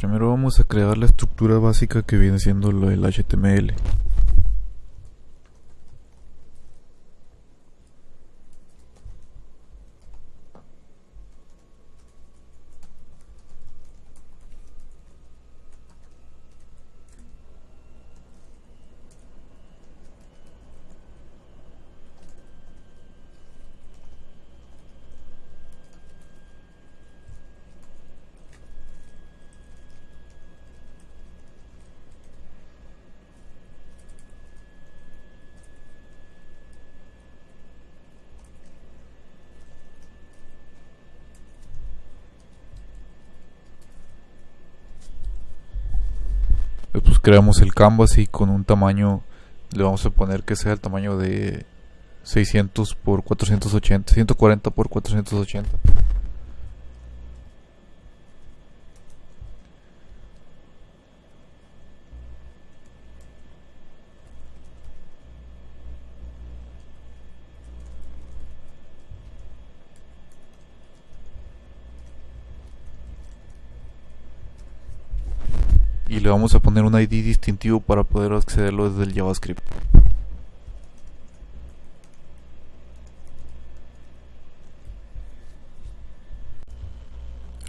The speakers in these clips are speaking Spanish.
Primero vamos a crear la estructura básica que viene siendo del HTML. Pues creamos el canvas y con un tamaño le vamos a poner que sea el tamaño de 600 por 480 140 por 480 y le vamos a poner un ID distintivo para poder accederlo desde el JavaScript.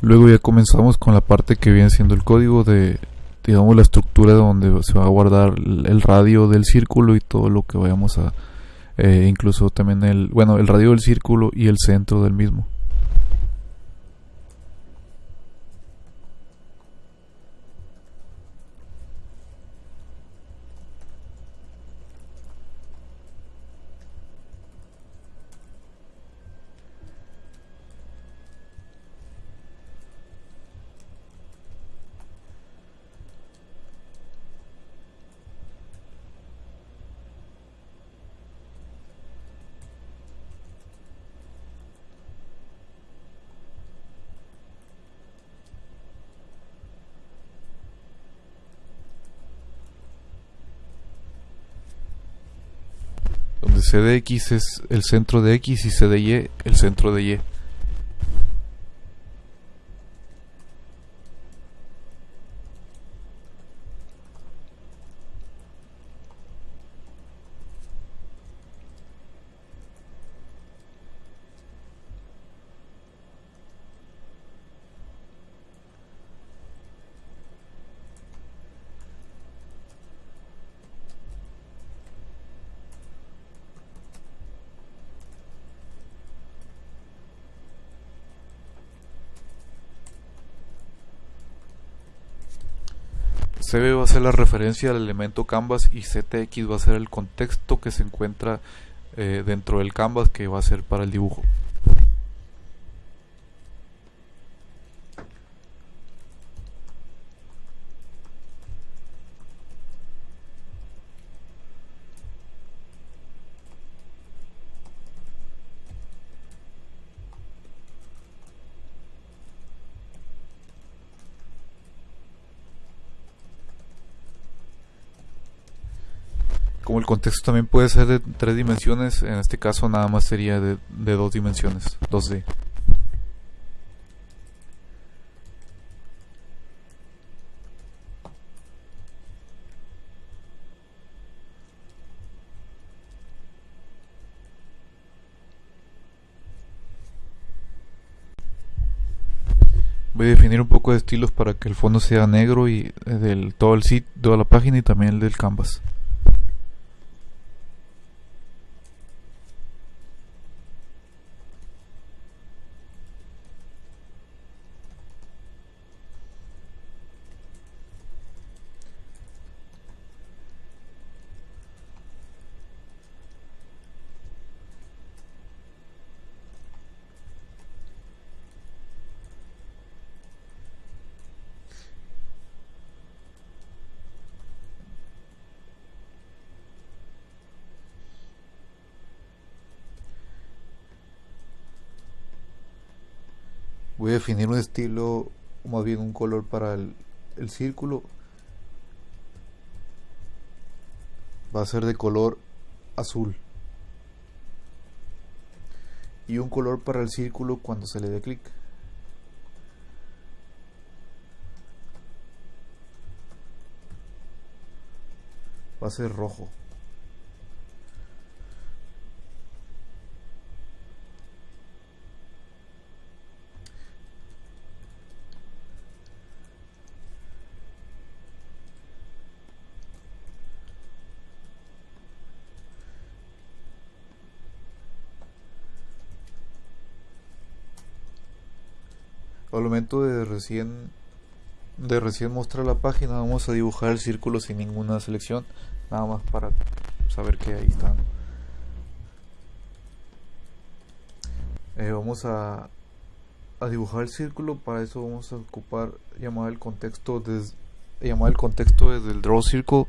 Luego ya comenzamos con la parte que viene siendo el código de, digamos, la estructura donde se va a guardar el radio del círculo y todo lo que vayamos a, eh, incluso también el, bueno, el radio del círculo y el centro del mismo. CDX es el centro de X y CDY el centro de Y. CB va a ser la referencia al elemento canvas y CTX va a ser el contexto que se encuentra eh, dentro del canvas que va a ser para el dibujo. Como el contexto también puede ser de tres dimensiones, en este caso nada más sería de, dos dimensiones, 2D. Voy a definir un poco de estilos para que el fondo sea negro y eh, del todo el sitio, toda la página y también el del canvas. voy a definir un estilo, o más bien un color para el, el círculo. Va a ser de color azul. Y un color para el círculo cuando se le dé clic. Va a ser rojo. Al momento de recién de recién mostrar la página vamos a dibujar el círculo sin ninguna selección. Nada más para saber que ahí está eh, vamos a, a, dibujar el círculo. Para eso vamos a ocupar llamar el contexto desde llamar el contexto desde el draw circle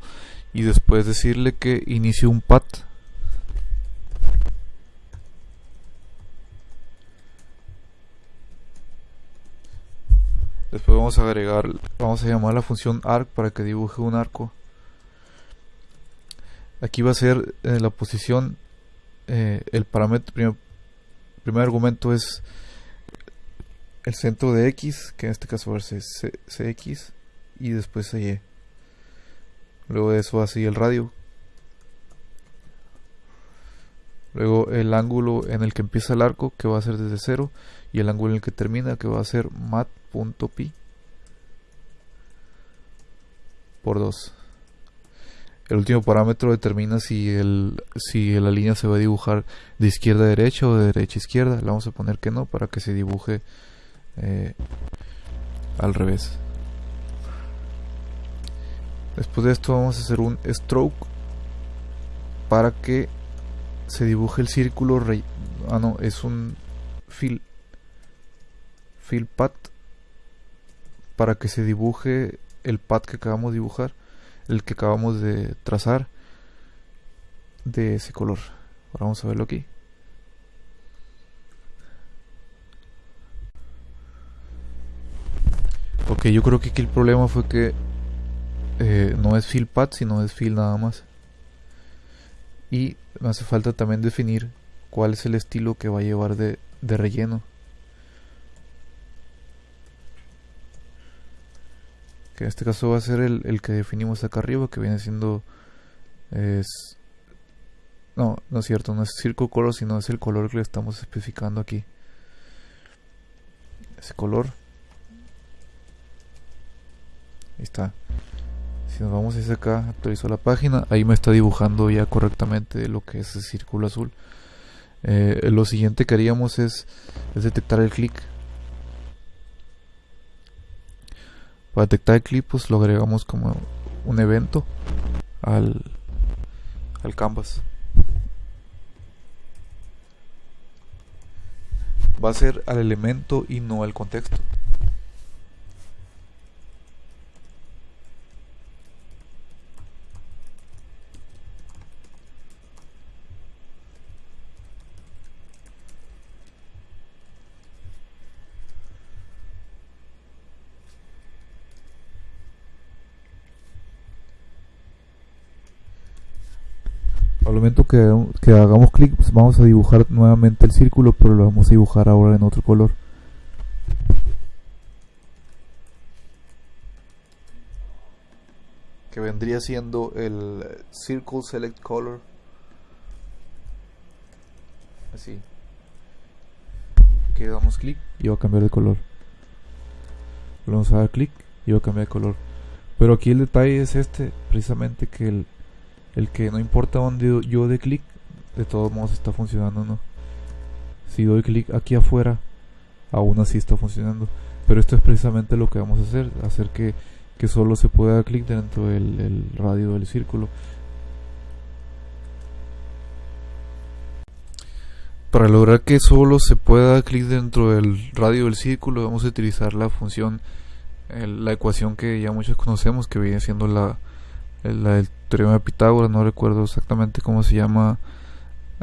y después decirle que inicie un path Después vamos a agregar, vamos a llamar la función arc para que dibuje un arco. Aquí va a ser eh, la posición, eh, el parámetro, primer, primer, argumento es el centro de X, que en este caso va a ser CX, y después Y. Luego de eso va a seguir el radio. Luego el ángulo en el que empieza el arco, que va a ser desde 0, y el ángulo en el que termina, que va a ser mat por 2 el último parámetro determina si, el, si la línea se va a dibujar de izquierda a derecha o de derecha a izquierda. Le vamos a poner que no para que se dibuje eh, al revés. Después de esto vamos a hacer un stroke para que se dibuje el círculo. Ah, no, es un fill, fill path para que se dibuje el pad que acabamos de dibujar, el que acabamos de trazar de ese color. Ahora vamos a verlo aquí. Ok, yo creo que aquí el problema fue que eh, no es fill pad, sino es fill nada más. Y me hace falta también definir cuál es el estilo que va a llevar de relleno. Que en este caso va a ser el, que definimos acá arriba que viene siendo es no, no es cierto, no es circle color sino es el color que le estamos especificando aquí. Ese color. Ahí está. Si nos vamos a acá actualizo la página. Ahí me está dibujando ya correctamente lo que es el círculo azul. Eh, lo siguiente que haríamos es, es detectar el clic Para detectar el pues lo agregamos como un evento al, al canvas. Va a ser al elemento y no al contexto. Al momento que, hagamos clic pues vamos a dibujar nuevamente el círculo pero lo vamos a dibujar ahora en otro color. Que vendría siendo el circle select color. Así. Que damos clic. Y va a cambiar de color. Vamos a dar clic y va a cambiar de color. Pero aquí el detalle es este precisamente que el el que no importa dónde yo dé clic, de todos modos está funcionando, ¿no? Si doy clic aquí afuera, aún así está funcionando. Pero esto es precisamente lo que vamos a hacer, hacer que solo se pueda dar clic dentro del radio del círculo. Para lograr que solo se pueda dar clic dentro del radio del círculo, vamos a utilizar la función, la ecuación que ya muchos conocemos, que viene siendo la, del teorema de Pitágoras, no recuerdo exactamente cómo se llama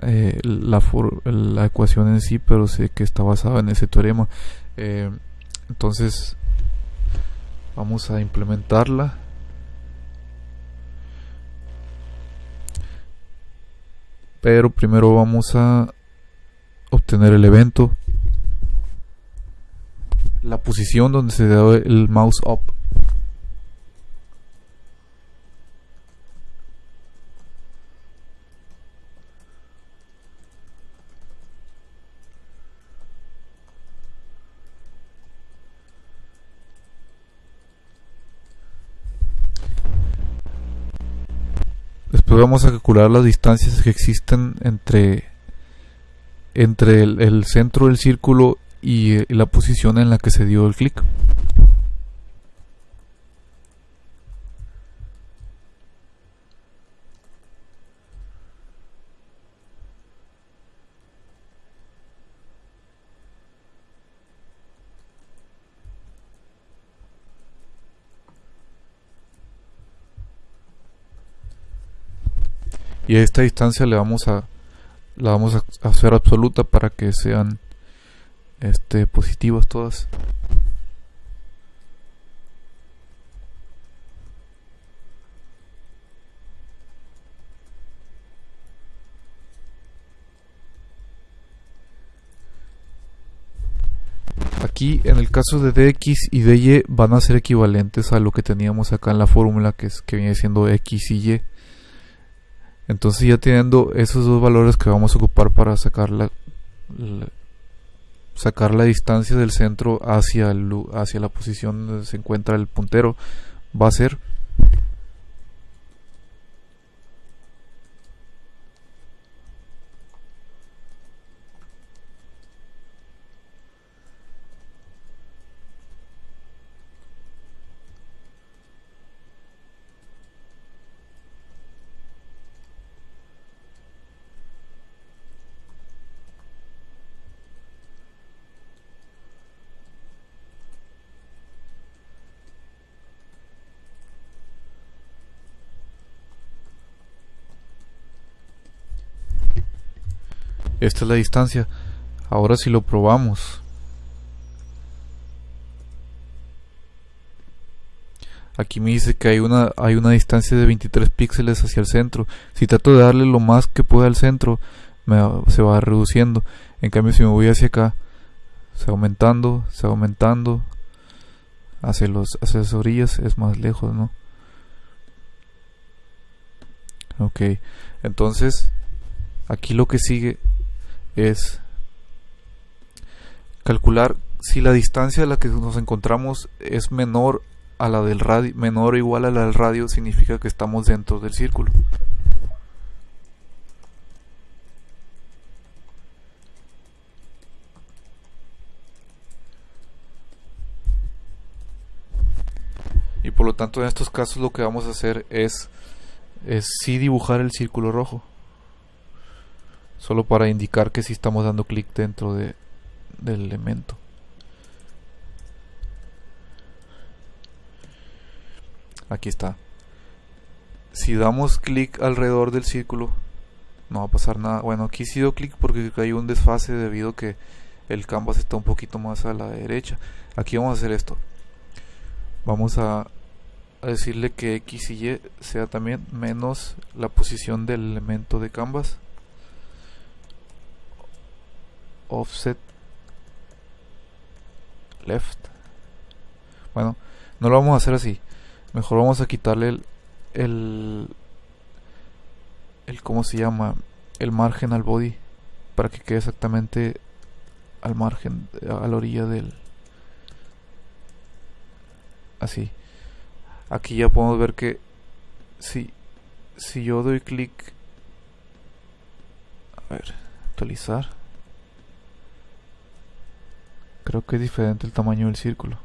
eh, la, la ecuación en sí, pero sé que está basada en ese teorema. Eh, entonces, vamos a implementarla. Pero primero vamos a obtener el evento, la posición donde se da el mouse up después vamos a calcular las distancias que existen entre entre el, centro del círculo y, y la posición en la que se dio el clic. Y a esta distancia le vamos a la vamos a hacer absoluta para que sean este positivas todas Aquí en el caso de dx y dy van a ser equivalentes a lo que teníamos acá en la fórmula que, es, que viene siendo x y y. Entonces ya teniendo esos dos valores que vamos a ocupar para sacar la, sacar la distancia del centro hacia, hacia la posición donde se encuentra el puntero, va a ser Esta es la distancia. Ahora si lo probamos. Aquí me dice que hay una, hay una distancia de 23 píxeles hacia el centro. Si trato de darle lo más que pueda al centro, se va reduciendo. En cambio, si me voy hacia acá, se va aumentando, se va aumentando. Hacia, los, hacia las orillas es más lejos, ¿no? Ok, entonces aquí lo que sigue es calcular si la distancia a la que nos encontramos es menor a la del radio, menor o igual a la del radio, significa que estamos dentro del círculo. Y por lo tanto en estos casos lo que vamos a hacer es, es dibujar el círculo rojo solo para indicar que si estamos dando clic dentro de, del elemento. Aquí está. Si damos clic alrededor del círculo no va a pasar nada. Bueno aquí sí doy clic porque hay un desfase debido a que el canvas está un poquito más a la derecha. Aquí vamos a hacer esto. Vamos a, a decirle que x y y sea también menos la posición del elemento de canvas offset left. Bueno no lo vamos a hacer así. Mejor vamos a quitarle el el, el cómo se llama el margen al body para que quede exactamente al margen a la orilla del así. Aquí ya podemos ver que si si yo doy clic a ver actualizar Creo que es diferente el tamaño del círculo.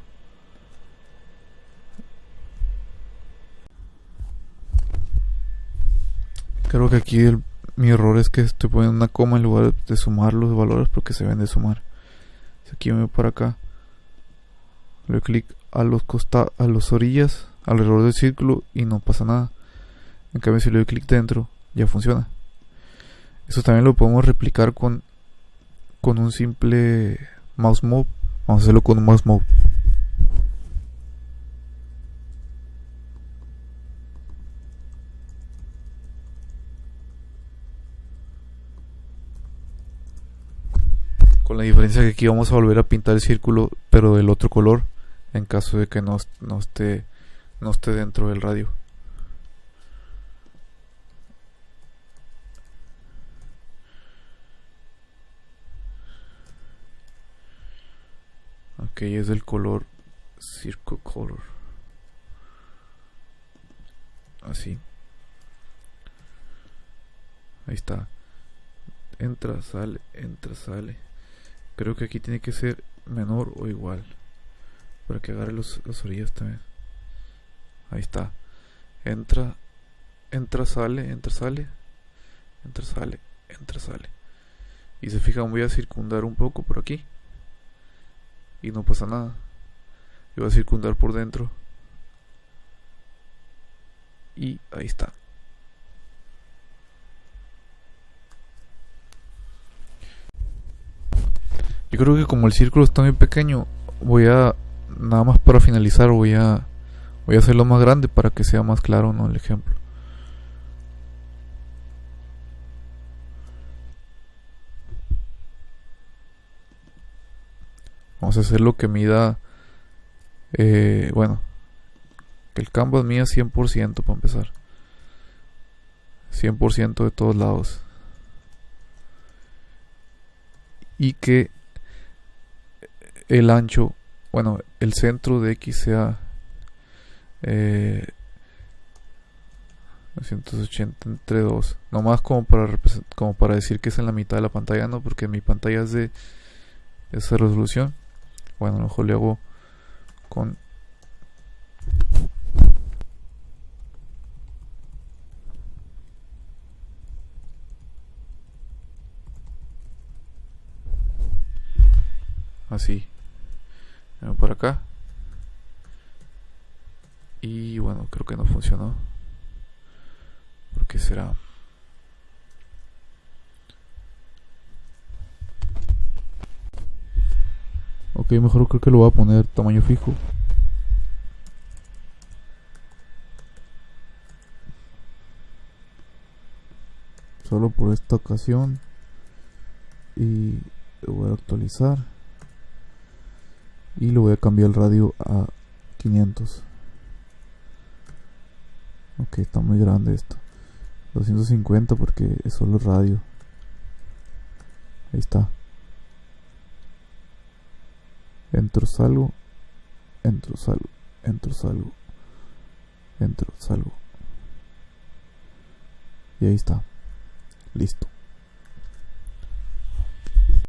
Creo que aquí mi error es que estoy poniendo una coma en lugar de sumar los valores porque se ven de sumar. Si aquí me voy por acá, le doy clic a los costados, a las orillas, alrededor del círculo y no pasa nada. En cambio si le doy clic dentro, ya funciona. Eso también lo podemos replicar con, con un simple mouse move. Vamos a hacerlo con mouse move. Con la diferencia que aquí vamos a volver a pintar el círculo pero del otro color en caso de que no, no esté no esté dentro del radio ok es del color circle color así Ahí está. Entra, sale, entra, sale. Creo que aquí tiene que ser menor o igual. Para que agarre los, las orillas también. Ahí está. Entra, entra, sale, entra, sale. Entra, sale, entra, sale. Y se fijan, voy a circundar un poco por aquí. Y no pasa nada. Y voy a circundar por dentro. Y ahí está. Yo creo que como el círculo está muy pequeño, voy a nada más para finalizar voy a voy a hacerlo más grande para que sea más claro no el ejemplo. Vamos a hacer lo que mida eh, bueno que el canvas mida 100% para empezar 100% de todos lados y que el ancho, bueno, el centro de X sea eh, 980 entre 2. Nomás como para, como para decir que es en la mitad de la pantalla, no, porque mi pantalla es de esa resolución. Bueno, lo mejor le hago con así. Por acá. Y bueno creo que no funcionó. Porque será ok mejor creo que lo voy a poner tamaño fijo. Solo por esta ocasión. Y lo voy a actualizar. Y le voy a cambiar el radio a 500 ok está muy grande esto. 250 porque es solo radio. Ahí está entro salgo. Entro salgo. Entro salgo. Entro salgo. Y ahí está. Listo